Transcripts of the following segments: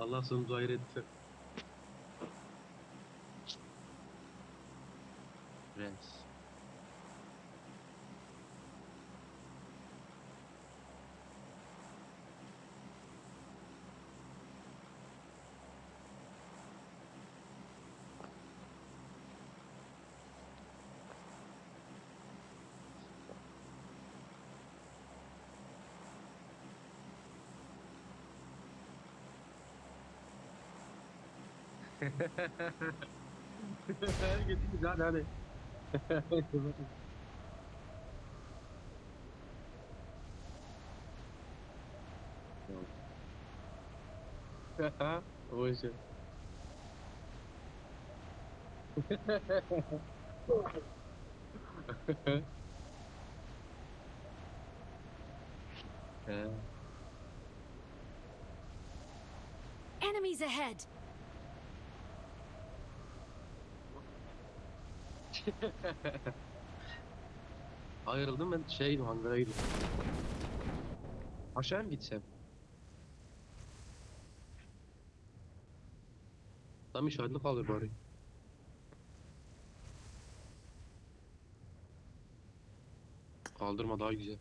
Allah sonumuzu hayır etti. Hadi gittik hadi hadi. o işe. He. Enemies ahead! Ayrıldım ben şeydim hangara gidiyorum. Aşağı mı gitsem? Tam işaretli kalır bari. Kaldırma daha güzel.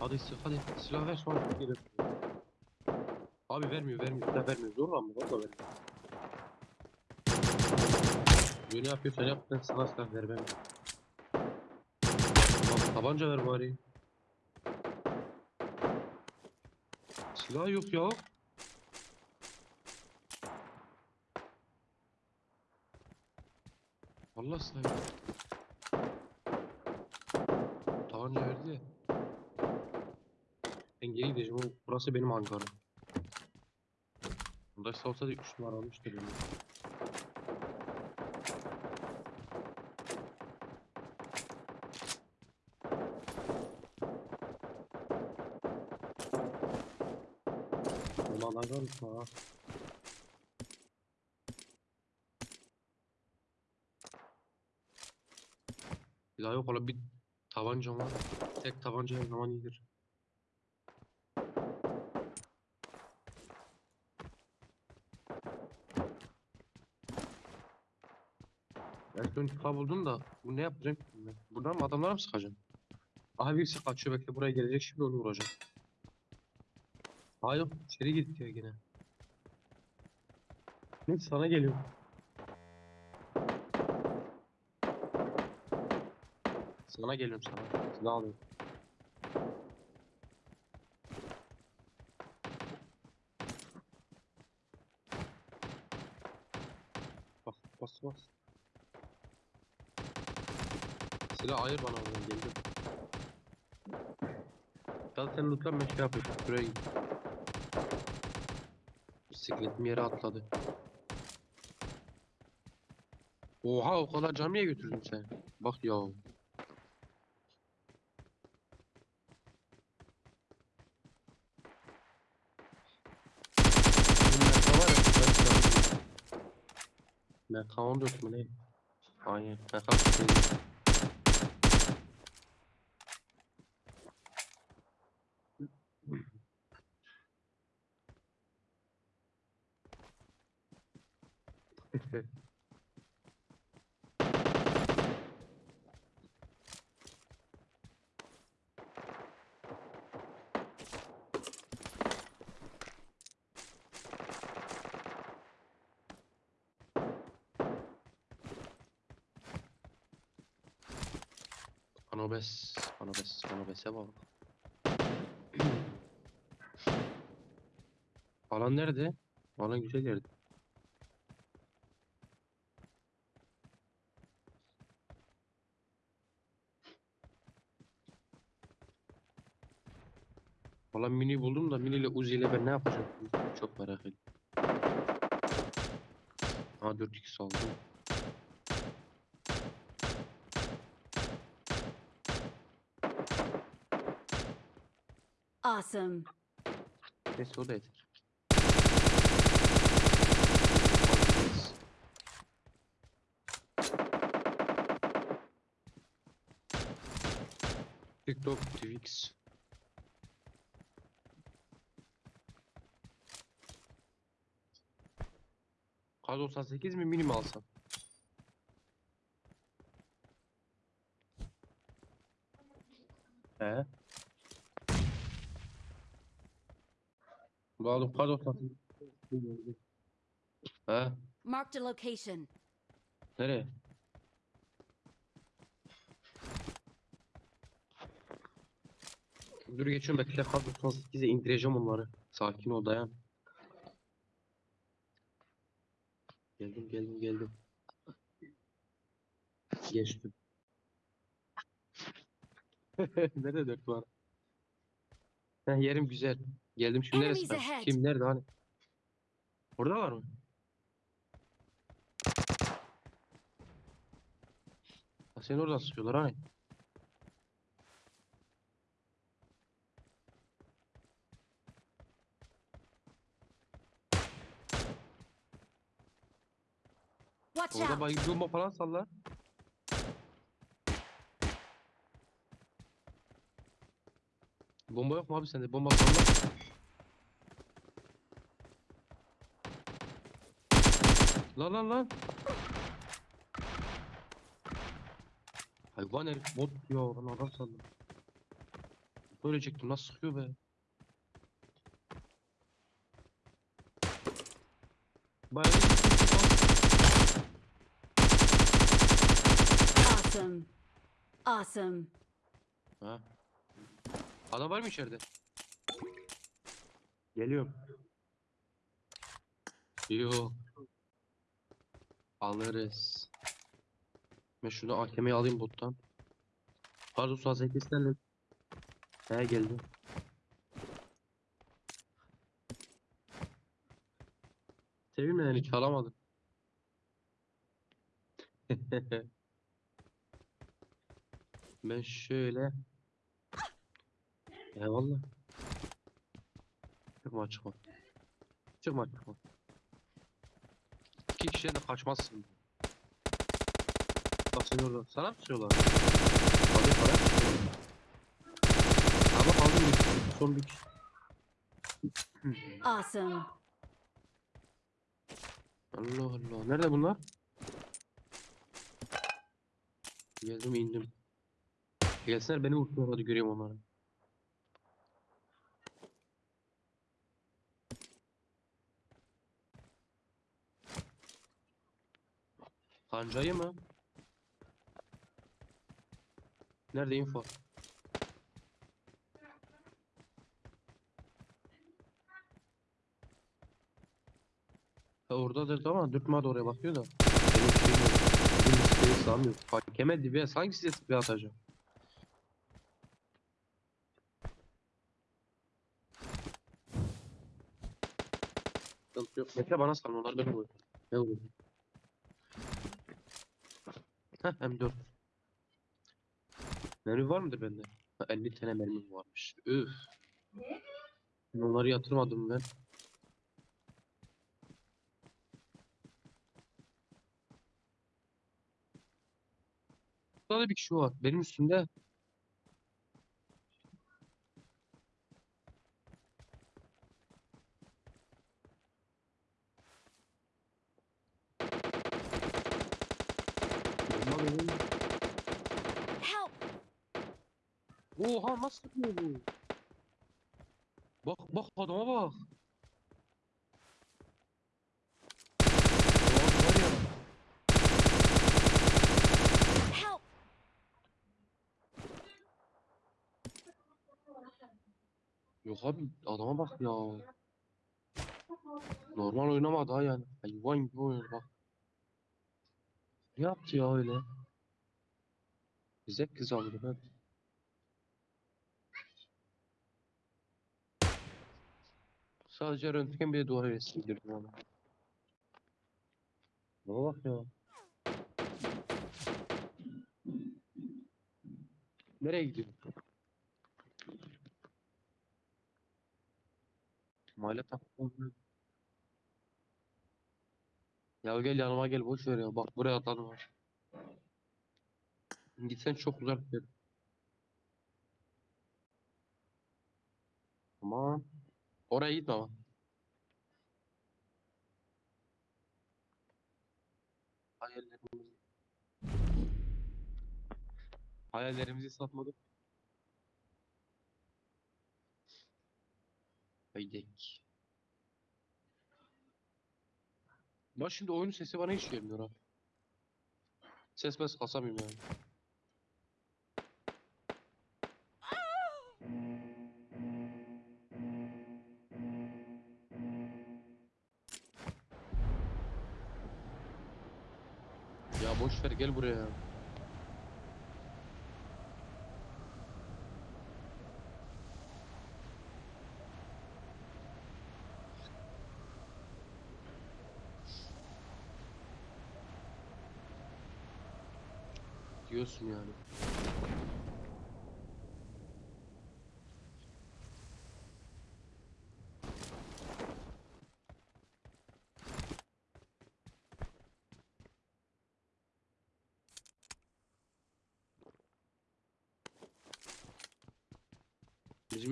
Hadi sık hadi silah ver sonra gelir. Abi vermiyor vermiyor silah vermiyor zorla mı? Valla vermiyor. Ne yapıyorsan yap ben sana silah ver ben. Bak, tabanca ver bari. Silah yok ya. Vallahi silah yok. Tabanca verdi. Ben geri gideceğim. Burası benim hangarım. Burada olsa da 3 numara olmuştur. benim. Ulan hangarım ha. Bir daha yok ola bir tabancam var. Tek tabanca her zaman iyidir. Son tıpa buldum da bu ne yapacağım? Buradan mı adamlara mı sıkacağım? Aha birisi kaçıyor bekle buraya gelecek şimdi onu vuracağım. Yok içeri gitti ya yine. Neyse sana geliyorum. Sana geliyorum sana. Silah alıyorum. sen lootlanma şey yapmış. Buraya git. Bisikletim yere atladı. Oha o kadar camiye götürdün sen. Bak ya. MK14 mü ne? Aynen MK14 Anobes, Anobes, Anobes'e bak. Alan nerede? Alan güzel yerde. Valla mini buldum da mini ile Uzi ile ben ne yapacağım? Çok merak ediyorum. Ha 4x aldım. Awesome. Neyse o da yeter. TikTok, Twix. Kar 98 mi mini mi alsam? He. Bu aldım kar 98. He. Marked a location. Nereye? Dur geçiyorum bekle kar 98'e indireceğim onları. Sakin ol dayan. Geldim geldim geldim. Geçtim. Nerede dört var? Heh, yerim güzel. Geldim şimdi neresi? Ahead. Kim nerede hani? Orada var mı? Ha, seni oradan sıkıyorlar hani. Watch Orada out! bayıldı bomba falan salla. Bomba yok mu abi sende? Bomba salla. Lan lan lan. Hayvan herif bot ya ben adam sandım. Söyleyecektim nasıl sıkıyor be. Bayağı Awesome. Awesome. Ha. Adam var mı içeride? Geliyorum. Yok. Alırız. Ben şunu AKM'yi alayım bottan. Pardon su az eklesinler He geldi. Sevilmeden hiç alamadım. Ben şöyle Eyvallah. Çıkma çıkma. Çıkma çıkma. İki kişiye de kaçmazsın. Bak seni orada. Sana mı tutuyorlar? Hadi para tutuyorlar. Ama kaldım bir kişi. Son bir kişi. Awesome. Allah Allah. Nerede bunlar? Geldim indim. Gelsinler beni vursunlar hadi göreyim onları. Kancayı mı? Nerede info? Ha oradadır da ama dürtme de oraya bakıyor da. Benim şeyim yok. Benim isteği sağlamıyor. Hakeme dibe hangi size tipi atacağım? Sıkıntı yok. Mete bana sal onlar benim oyun. Ne olur? Heh M4. Mermi var mıdır bende? Ha, 50 tane mermim varmış. Üf. Ben Onları yatırmadım ben. Burada da bir kişi var. Benim üstümde. Help! Oha nasıl yapıyor bu? Bak bak adama bak. Yok abi adama bak ya. Normal oynamadı ha yani. Hayvan gibi oynuyor bak. Ne yaptı ya öyle? Bize kız aldı ben. Sadece röntgen bir de duvar resmi girdim ona. Ne bak ya. Nereye gidiyorsun? Mahalle takımı. Ya gel yanıma gel boş ver ya. Bak buraya atladım ha. Gitsen çok uzak bir. Tamam. Oraya gitme ama. hayallerimizi. Hayallerimizi satmadık. Haydek. Bak şimdi oyunun sesi bana hiç gelmiyor abi. Ses mes kasamıyorum yani. Ya boş ver gel buraya. Diyorsun yani.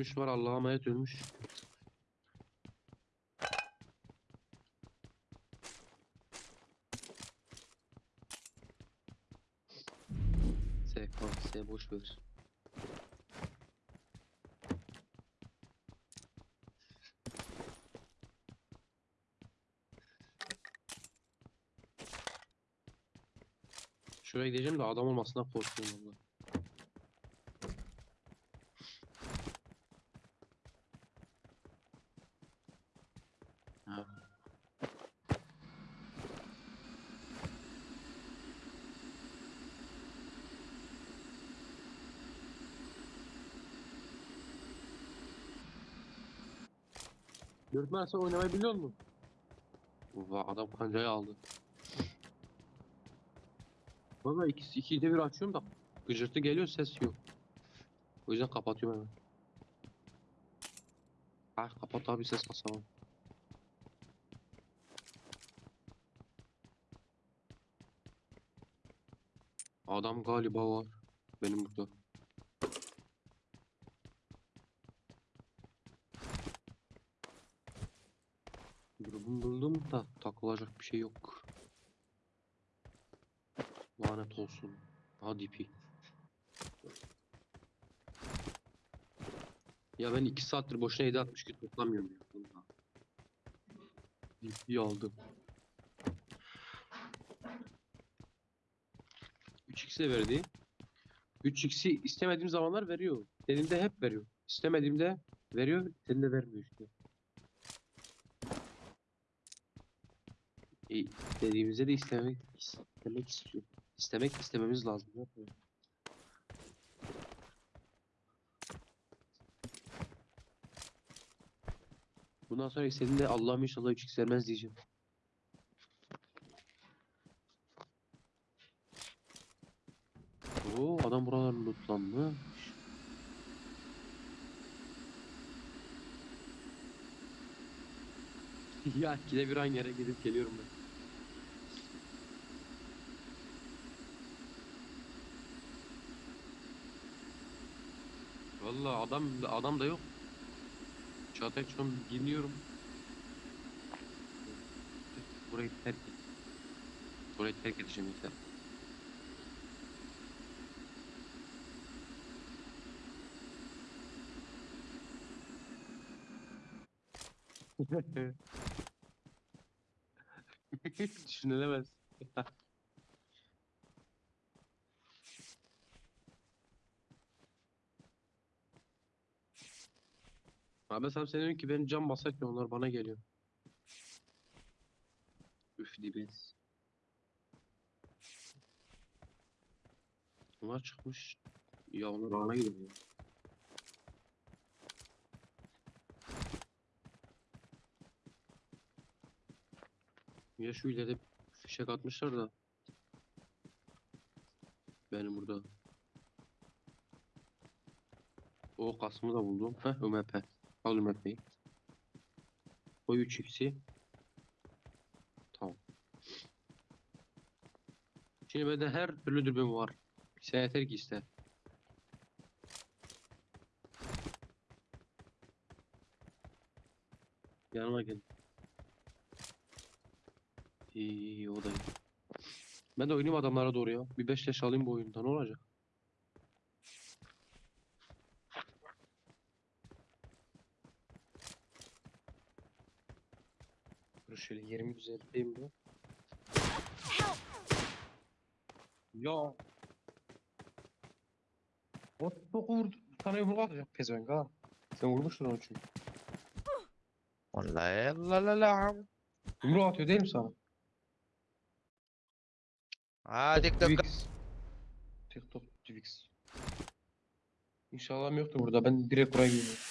İş var Allah'a emanet ölmüş. SKS boş ver. Şuraya gideceğim de adam olmasına korkuyorum valla. Ha. Dörtmen sen oynamayı biliyor musun? Vay adam kancayı aldı. Valla ikisi ikide bir açıyorum da gıcırtı geliyor ses yok. O yüzden kapatıyorum hemen. Ha kapat abi ses kasamam. Adam galiba var. Benim burada. Durum buldum da takılacak bir şey yok. Lanet olsun. Hadi pi. Ya ben 2 saattir boşuna 762 toplamıyorum ya. Vallahi. DP aldım. 3x de verdi. 3x'i istemediğim zamanlar veriyor. Dediğimde hep veriyor. İstemediğimde veriyor, dediğimde vermiyor işte. Dediğimizde de istemek istemek istiyor. İstemek istememiz lazım. Bundan sonra istediğinde Allah'ım inşallah 3x vermez diyeceğim. Oo adam buraları lootlanmış. ya ikide bir aynı yere gidip geliyorum ben. Vallahi adam adam da yok. Çağatay şu an dinliyorum. Burayı terk et. Burayı terk edeceğim yeter. Düşünülemez. Abi sen senin ki benim cam basarken onlar bana geliyor. Üf dibes. Onlar çıkmış. Ya onlar bana gidiyor. Ya şu ileride fişek atmışlar da. Benim burada. O kasımı da buldum. Heh UMP. Al UMP'yi. Koy 3 x'i. Tamam. Şimdi bende her türlü dürbün var. Sen yeter ki iste. Yanıma gel. İyi, iyi o da iyi. Ben de oynayayım adamlara doğru ya. Bir 5 leş alayım bu oyunda ne olacak? Dur şöyle yerimi düzelteyim. Help! Ya. O çok vurdu. Bir tane yumruk atacak pezevenk ha. Sen vurmuştun onu çünkü. Vallahi la la la. Yumruk atıyor değil mi sana? Hadi TikTok. Twix. TikTok Twix. İnşallah yoktur burada. Ben direkt buraya gidiyorum.